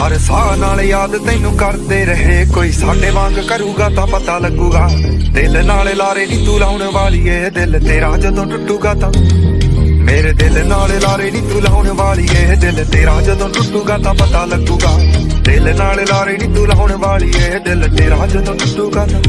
ਹਰ ਸਾਹ ਨਾਲ ਯਾਦ ਤੈਨੂੰ ਕਰਦੇ ਰਹੇ। ਕੋਈ ਸਾਡੇ ਵਾਂਗ ਕਰੂਗਾ ਤਾਂ ਪਤਾ ਲੱਗੂਗਾ। ਦਿਲ ਨਾਲ ਲਾਰੇ ਨੀ ਤੂੰ ਲਾਉਣ ਵਾਲੀ ਏ ਦਿਲ ਤੇਰਾ ਜਦੋਂ ਟੁੱਟੂਗਾ ਤਾਂ। ਮੇਰੇ ਦਿਲ ਨਾਲ ਲਾਰੇ ਨੀ ਤੂੰ ਲਾਉਣ ਵਾਲੀ ਏ ਦਿਲ ਤੇਰਾ ਜਦੋਂ ਟੁੱਟੂਗਾ ਤਾਂ ਪਤਾ ਲੱਗੂਗਾ। ਦਿਲ ਨਾਲ ਲਾਰੇ ਨੀ ਤੂੰ ਲਾਉਣ ਵਾਲੀ ਏ ਦਿਲ ਤੇਰਾ ਜਦੋਂ ਟੁੱਟੂਗਾ ਤਾਂ।